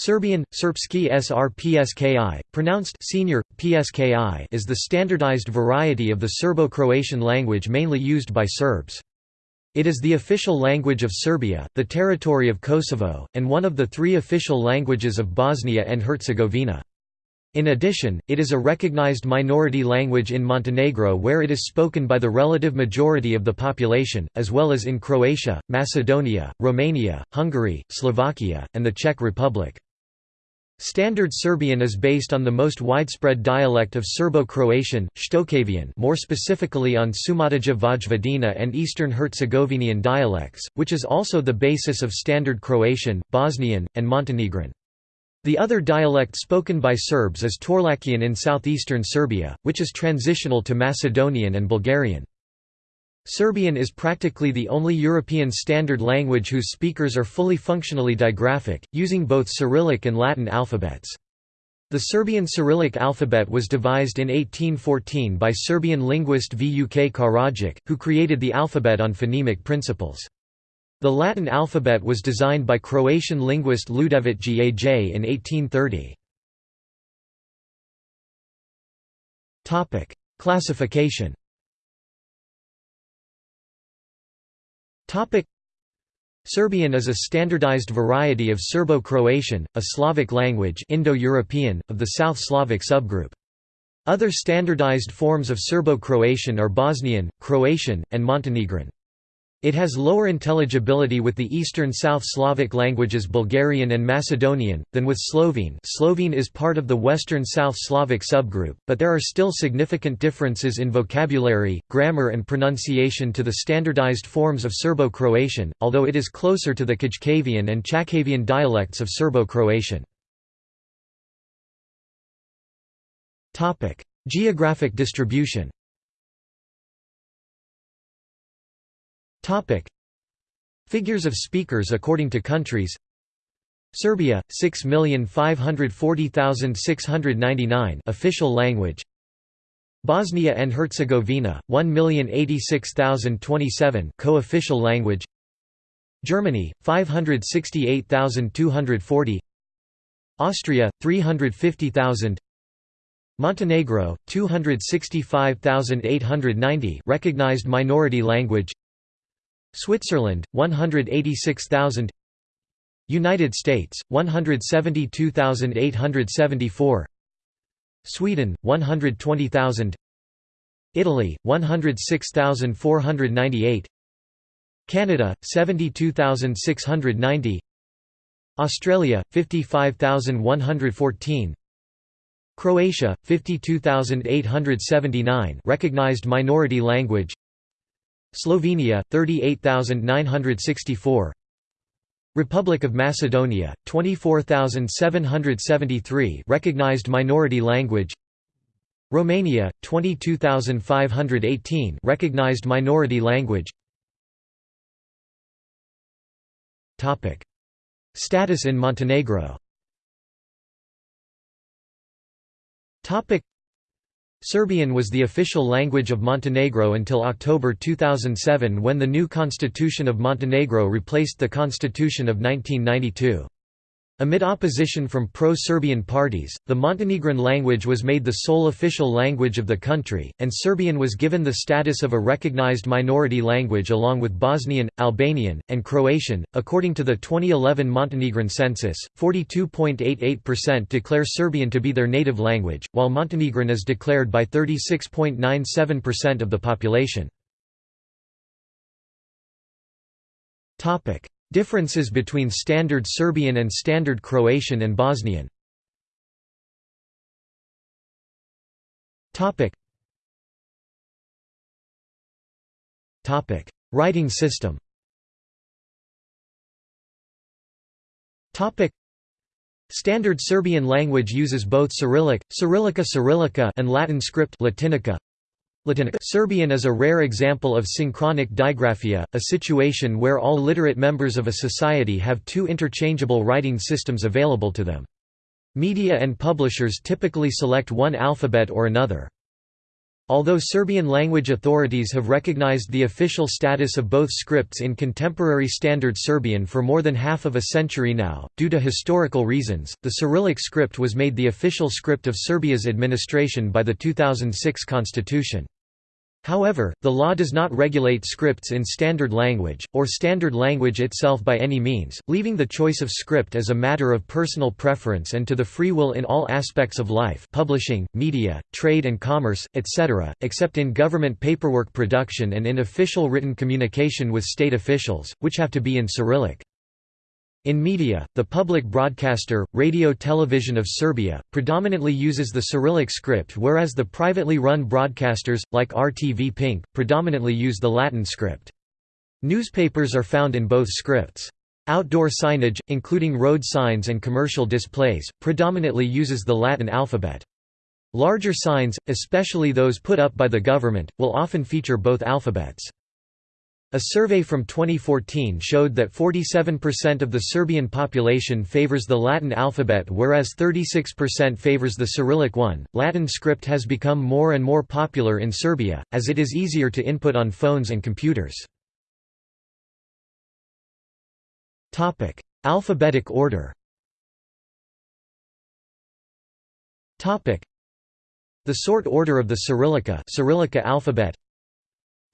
Serbian, Srpski Srpski, pronounced senior, PSKI is the standardized variety of the Serbo-Croatian language mainly used by Serbs. It is the official language of Serbia, the territory of Kosovo, and one of the three official languages of Bosnia and Herzegovina. In addition, it is a recognized minority language in Montenegro where it is spoken by the relative majority of the population, as well as in Croatia, Macedonia, Romania, Hungary, Slovakia, and the Czech Republic. Standard Serbian is based on the most widespread dialect of Serbo-Croatian, Shtokavian more specifically on Šumadija Vojvodina and Eastern Herzegovinian dialects, which is also the basis of Standard Croatian, Bosnian, and Montenegrin. The other dialect spoken by Serbs is Torlakian in southeastern Serbia, which is transitional to Macedonian and Bulgarian. Serbian is practically the only European Standard language whose speakers are fully functionally digraphic, using both Cyrillic and Latin alphabets. The Serbian Cyrillic alphabet was devised in 1814 by Serbian linguist Vuk Karadžić, who created the alphabet on phonemic principles. The Latin alphabet was designed by Croatian linguist Ljudevit Gaj in 1830. Classification Serbian is a standardized variety of Serbo-Croatian, a Slavic language Indo-European, of the South Slavic subgroup. Other standardized forms of Serbo-Croatian are Bosnian, Croatian, and Montenegrin. It has lower intelligibility with the Eastern South Slavic languages Bulgarian and Macedonian, than with Slovene Slovene is part of the Western South Slavic subgroup, but there are still significant differences in vocabulary, grammar and pronunciation to the standardized forms of Serbo-Croatian, although it is closer to the Kajkavian and Chakavian dialects of Serbo-Croatian. Geographic distribution Figures of speakers according to countries. Serbia 6540699 official language. Bosnia and Herzegovina 1086027 co-official language. Germany 568240 Austria 350000 Montenegro 265890 recognized minority language Switzerland 186,000 United States 172,874 Sweden 120,000 Italy 106,498 Canada 72,690 Australia 55,114 Croatia 52,879 recognized minority language Slovenia 38964 Republic of Macedonia 24773 recognized minority language. Romania 22518 recognized minority language. Topic. Status in Montenegro. Topic Serbian was the official language of Montenegro until October 2007 when the new Constitution of Montenegro replaced the Constitution of 1992. Amid opposition from pro-Serbian parties, the Montenegrin language was made the sole official language of the country, and Serbian was given the status of a recognized minority language along with Bosnian, Albanian, and Croatian. According to the 2011 Montenegrin census, 42.88% declare Serbian to be their native language, while Montenegrin is declared by 36.97% of the population. Topic: Differences between Standard Serbian and Standard Croatian and Bosnian. Writing system. Standard Serbian language uses both Cyrillic, Cyrillica Cyrillica and Latin script Latinica. Serbian is a rare example of synchronic digraphia, a situation where all literate members of a society have two interchangeable writing systems available to them. Media and publishers typically select one alphabet or another. Although Serbian language authorities have recognized the official status of both scripts in contemporary Standard Serbian for more than half of a century now, due to historical reasons, the Cyrillic script was made the official script of Serbia's administration by the 2006 constitution. However, the law does not regulate scripts in standard language, or standard language itself by any means, leaving the choice of script as a matter of personal preference and to the free will in all aspects of life publishing, media, trade and commerce, etc., except in government paperwork production and in official written communication with state officials, which have to be in Cyrillic. In media, the public broadcaster, Radio Television of Serbia, predominantly uses the Cyrillic script whereas the privately run broadcasters, like RTV Pink, predominantly use the Latin script. Newspapers are found in both scripts. Outdoor signage, including road signs and commercial displays, predominantly uses the Latin alphabet. Larger signs, especially those put up by the government, will often feature both alphabets. A survey from 2014 showed that 47% of the Serbian population favors the Latin alphabet whereas 36% favors the Cyrillic one. Latin script has become more and more popular in Serbia, as it is easier to input on phones and computers. Alphabetic order The sort order of the Cyrillica, Cyrillica alphabet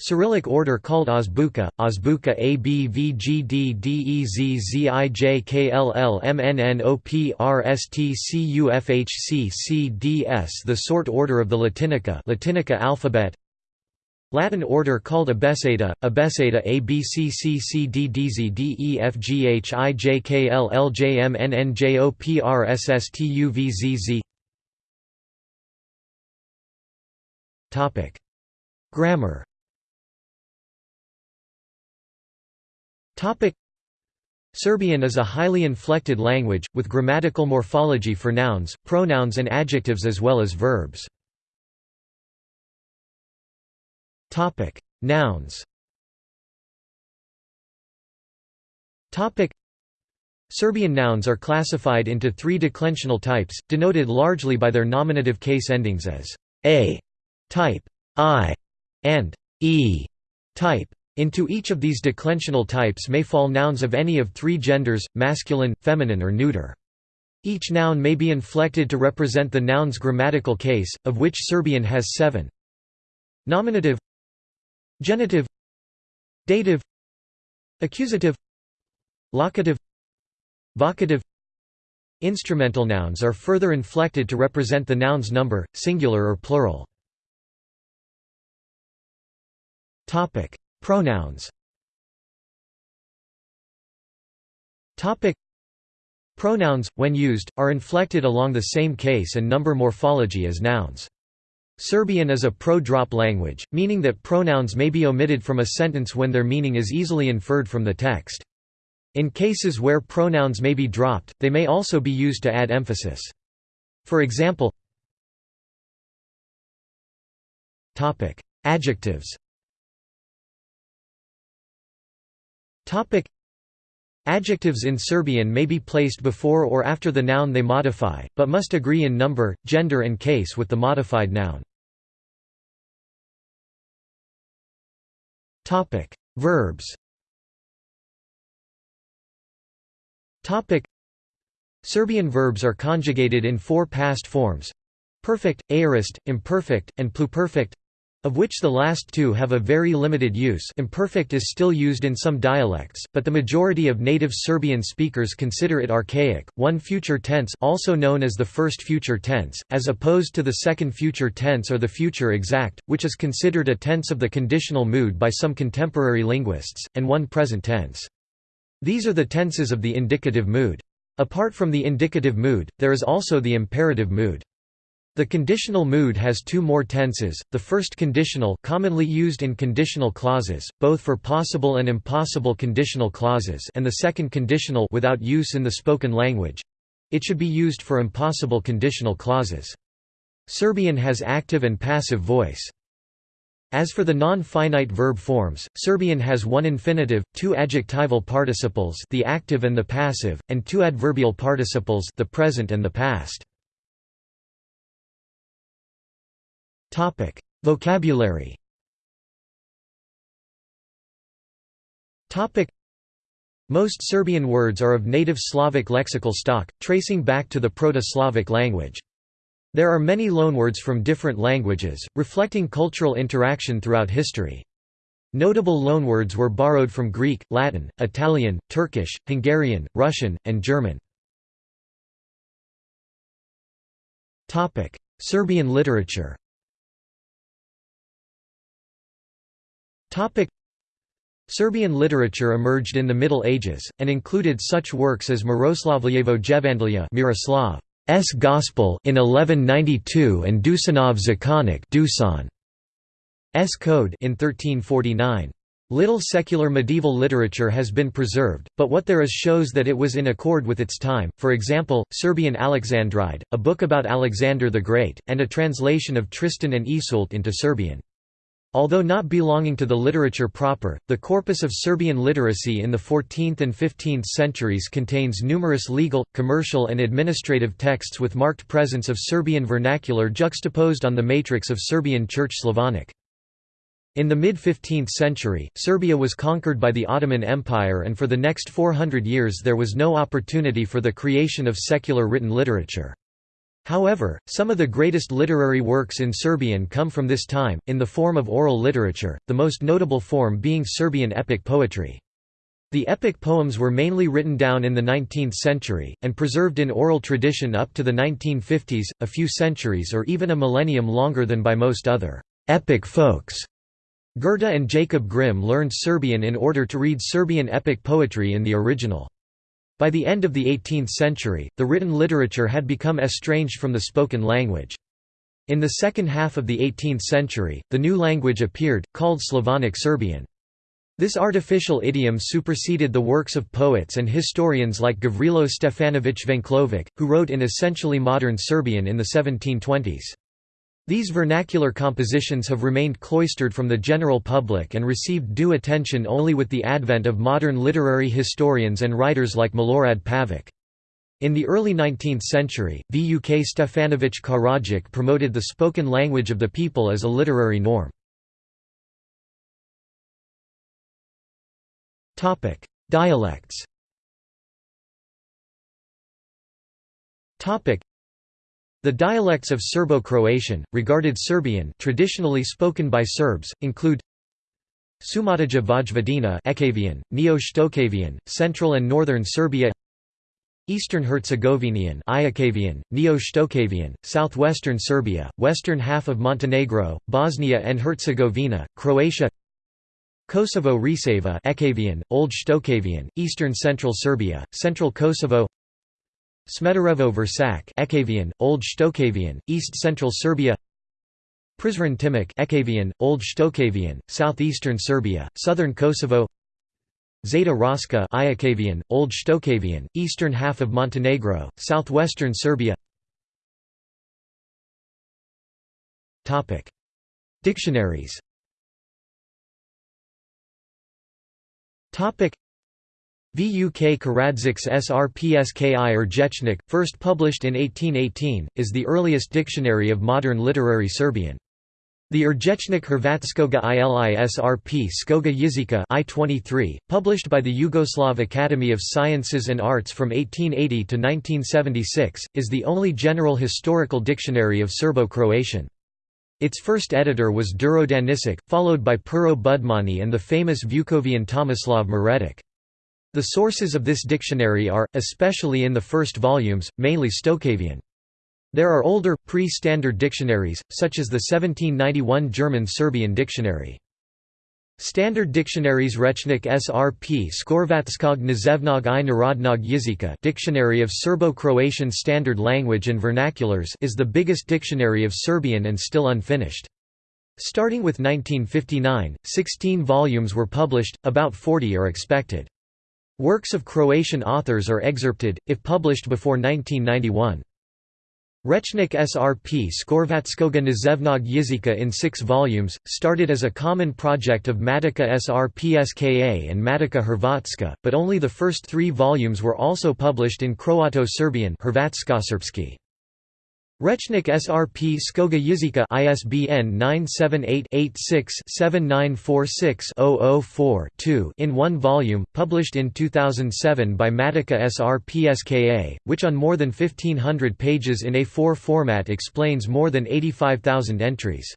Cyrillic order called Azbuka, Azbuka A B V G D D E Z Z I J K L L M N N O P R S T C U F H C C D S The sort order of the Latinica Latinica alphabet. Latin order called Abeceda, Abeceda A B C C C D D Z D E F G H I J K L L J M N N J O P R S S T U V Z Z. Grammar Topic Serbian is a highly inflected language, with grammatical morphology for nouns, pronouns and adjectives as well as verbs. Topic Nouns Topic Serbian nouns are classified into three declensional types, denoted largely by their nominative case endings as a type, i, and e type. Into each of these declensional types may fall nouns of any of three genders, masculine, feminine or neuter. Each noun may be inflected to represent the noun's grammatical case, of which Serbian has seven. Nominative Genitive Dative Accusative Locative Vocative Instrumental nouns are further inflected to represent the noun's number, singular or plural. Topic: Pronouns Topic Pronouns, when used, are inflected along the same case and number morphology as nouns. Serbian is a pro-drop language, meaning that pronouns may be omitted from a sentence when their meaning is easily inferred from the text. In cases where pronouns may be dropped, they may also be used to add emphasis. For example Adjectives Topic Adjectives in Serbian may be placed before or after the noun they modify, but must agree in number, gender and case with the modified noun. Topic: Verbs. Topic: Serbian verbs are conjugated in four past forms: perfect, aorist, imperfect, and pluperfect of which the last two have a very limited use imperfect is still used in some dialects, but the majority of native Serbian speakers consider it archaic. One future tense also known as the first future tense, as opposed to the second future tense or the future exact, which is considered a tense of the conditional mood by some contemporary linguists, and one present tense. These are the tenses of the indicative mood. Apart from the indicative mood, there is also the imperative mood. The conditional mood has two more tenses, the first conditional commonly used in conditional clauses, both for possible and impossible conditional clauses and the second conditional without use in the spoken language. It should be used for impossible conditional clauses. Serbian has active and passive voice. As for the non-finite verb forms, Serbian has one infinitive, two adjectival participles the active and the passive, and two adverbial participles the present and the past. Vocabulary Most Serbian words are of native Slavic lexical stock, tracing back to the Proto-Slavic language. There are many loanwords from different languages, reflecting cultural interaction throughout history. Notable loanwords were borrowed from Greek, Latin, Italian, Turkish, Hungarian, Russian, and German. Serbian literature Serbian literature emerged in the Middle Ages, and included such works as Miroslavljevo Jevandlje Miroslav's Gospel in 1192 and Dusanov Zakonik Dusan's Code in 1349. Little secular medieval literature has been preserved, but what there is shows that it was in accord with its time, for example, Serbian Alexandride, a book about Alexander the Great, and a translation of Tristan and Iseult into Serbian. Although not belonging to the literature proper, the corpus of Serbian literacy in the 14th and 15th centuries contains numerous legal, commercial and administrative texts with marked presence of Serbian vernacular juxtaposed on the matrix of Serbian Church Slavonic. In the mid-15th century, Serbia was conquered by the Ottoman Empire and for the next 400 years there was no opportunity for the creation of secular written literature. However, some of the greatest literary works in Serbian come from this time, in the form of oral literature, the most notable form being Serbian epic poetry. The epic poems were mainly written down in the 19th century, and preserved in oral tradition up to the 1950s, a few centuries or even a millennium longer than by most other epic folks. Goethe and Jacob Grimm learned Serbian in order to read Serbian epic poetry in the original. By the end of the 18th century, the written literature had become estranged from the spoken language. In the second half of the 18th century, the new language appeared, called Slavonic Serbian. This artificial idiom superseded the works of poets and historians like Gavrilo Stefanović Venklović, who wrote in essentially modern Serbian in the 1720s. These vernacular compositions have remained cloistered from the general public and received due attention only with the advent of modern literary historians and writers like Milorad Pavic. In the early 19th century, Vuk Stefanović Karadžić promoted the spoken language of the people as a literary norm. Dialects the dialects of Serbo-Croatian, regarded Serbian traditionally spoken by Serbs, include Sumadija Vojvodina Ekavian, Neo-Shtokavian, Central and Northern Serbia Eastern Herzegovinian Ijekavian, Neo-Shtokavian, Southwestern Serbia, western half of Montenegro, Bosnia and Herzegovina, Croatia Kosovo Risava Ekavian, Old Shtokavian, Eastern Central Serbia, Central Kosovo Smederevo Vršac Ekavian, Old Shtokavian, East Central Serbia Prizren Timok Ekavian, Old Shtokavian, Southeastern Serbia, Southern Kosovo Zeta Raška Ijekavian, Old Shtokavian, Eastern half of Montenegro, Southwestern Serbia. Topic. Dictionaries Vuk Karadžić's Srpski Rječnik, first published in 1818, is the earliest dictionary of modern literary Serbian. The Rječnik Hrvatskoga ili Srp Skoga Jezika I-23, published by the Yugoslav Academy of Sciences and Arts from 1880 to 1976, is the only general historical dictionary of Serbo-Croatian. Its first editor was Duro Danisic, followed by Pero Budmani and the famous Vukovian Tomislav Maretic. The sources of this dictionary are, especially in the first volumes, mainly Stokavian. There are older, pre-standard dictionaries, such as the 1791 German-Serbian dictionary. Standard dictionaries Rechnik SRP Skorvatskog Nazevnog i Narodnog Jezika Dictionary of Serbo-Croatian Standard Language and Vernaculars is the biggest dictionary of Serbian and still unfinished. Starting with 1959, 16 volumes were published, about 40 are expected. Works of Croatian authors are excerpted, if published before 1991. Rechnik Srp Skorvatskoga Nazevnog Jezika in six volumes, started as a common project of Matica Srpska and Matica Hrvatska, but only the first three volumes were also published in Croato-Serbian Rechnik SRP Skoga Jizika ISBN 978-86-7946-004-2 in one volume, published in 2007 by Matica SRPSKA, which on more than 1500 pages in A4 format explains more than 85,000 entries.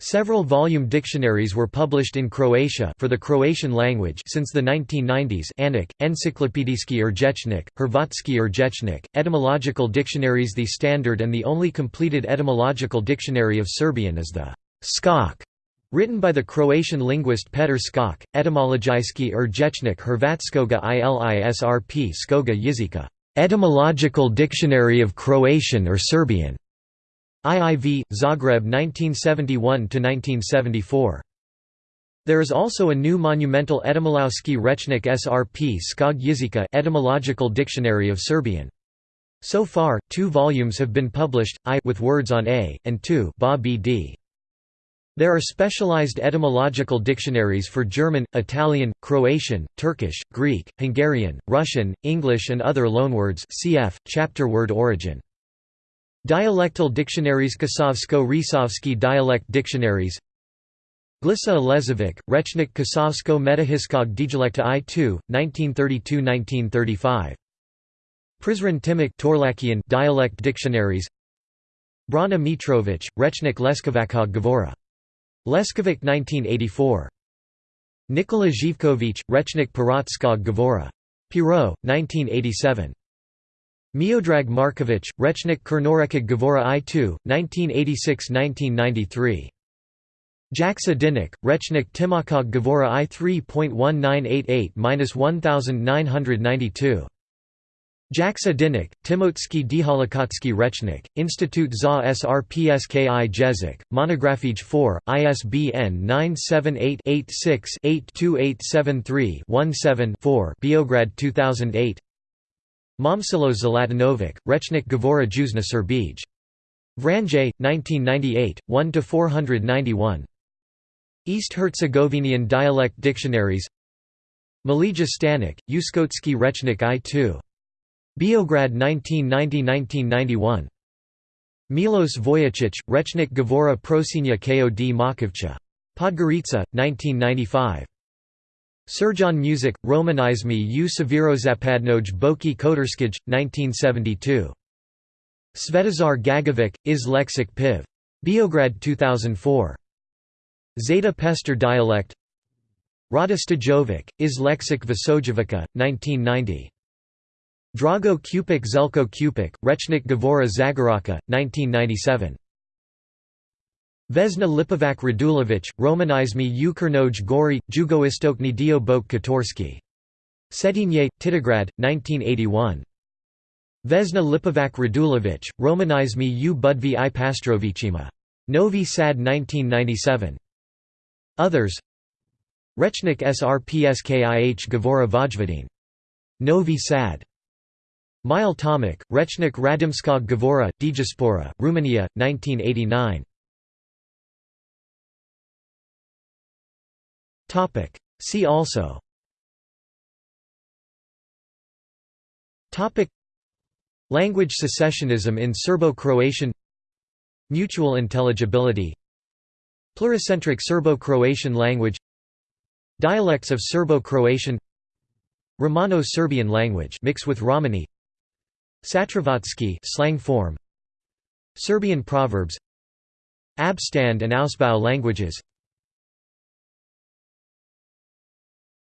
Several volume dictionaries were published in Croatia for the Croatian language since the 1990s Anik, Encyklopedijski Rječnik, Hrvatski Rječnik, etymological dictionaries The standard and the only completed etymological dictionary of Serbian is the Skok, written by the Croatian linguist Petar Skok, Etymologijski Rječnik Hrvatskoga ilisrp Skoga Jizika, etymological dictionary of Croatian or Serbian. IIV, Zagreb 1971–1974. There is also a new monumental Etymolowski Rechnik SRP Skog Jizika etymological dictionary of Serbian. So far, two volumes have been published, I with words on A, and 2 ba BD. There are specialized etymological dictionaries for German, Italian, Croatian, Turkish, Greek, Hungarian, Russian, English and other loanwords cf. chapter word origin. Dialectal dictionaries Kosovsko-Risovsky dialect dictionaries Glisa Alezovic, Rechnik Kosovsko Metahiskog Dialekta I2, 1932–1935. Prizren Timok Torlakian dialect dictionaries Brana Mitrovic, Rechnik Leskovakog Govora. Leskovic 1984. Nikola Zhivkovic, Rechnik Piratskog Govora. Piro, 1987. Miodrag Markovic, Rechnik Kernorekig Gavora I2, 1986–1993. Jaksa Dinik, Rechnik Timakog Gavora I 3.1988-1992. Jaksa Dinik, Timotsky Diholokotsky Rechnik, Institut za Srpski Jezik, Monografij 4, ISBN 978-86-82873-17-4 Beograd 2008 Momcilo Zlatanovic, Rechnik Govora Juzna Serbij. Vranje, 1998, 1–491. East Herzegovinian dialect dictionaries Malija Stanik, Uskotsky Rechnik I2. Beograd 1990–1991. Milos Vojicic, Rechnik Govora Prosinia Kod Makovcha. Podgorica, 1995. Surjan Music, Romanizmi u Severozapadnoj Boki Kotorskij, 1972. Svetozar Gagovic, Is Lexic Piv. Beograd 2004. Zeta Pester dialect Rada Stajovic, Is Lexic Visojevica, 1990. Drago Kupik Zelko Kupik, Rechnik Gavora Zagoraka, 1997. Vesna Lipovac Radulovic, Romanizmi u Kernoj Gori, Jugoistokny dio Bok Katorsky. Cetinje, Titograd, 1981. Vesna Lipovac Radulovic, Romanizmi u Budvi i Pastrovichima. Novi Sad 1997. Others Rechnik Srpskih Gavora Vojvodin. Novi Sad. Mile Tomic, Rechnik Radimskog Gavora, Dijaspora, Romania, 1989. Topic. See also. Topic. Language secessionism in Serbo-Croatian. Mutual intelligibility. Pluricentric Serbo-Croatian language. Dialects of Serbo-Croatian. Romano-Serbian language mixed with Romani. Satravatsky slang form. Serbian proverbs. Abstand and Ausbau languages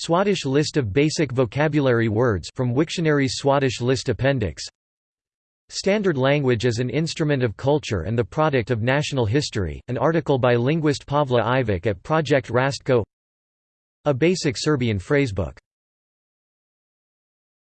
Swadesh list of basic vocabulary words from Wiktionary's Swadesh list appendix. Standard language as an instrument of culture and the product of national history, an article by linguist Pavla Ivic at Project Rastko. A basic Serbian phrasebook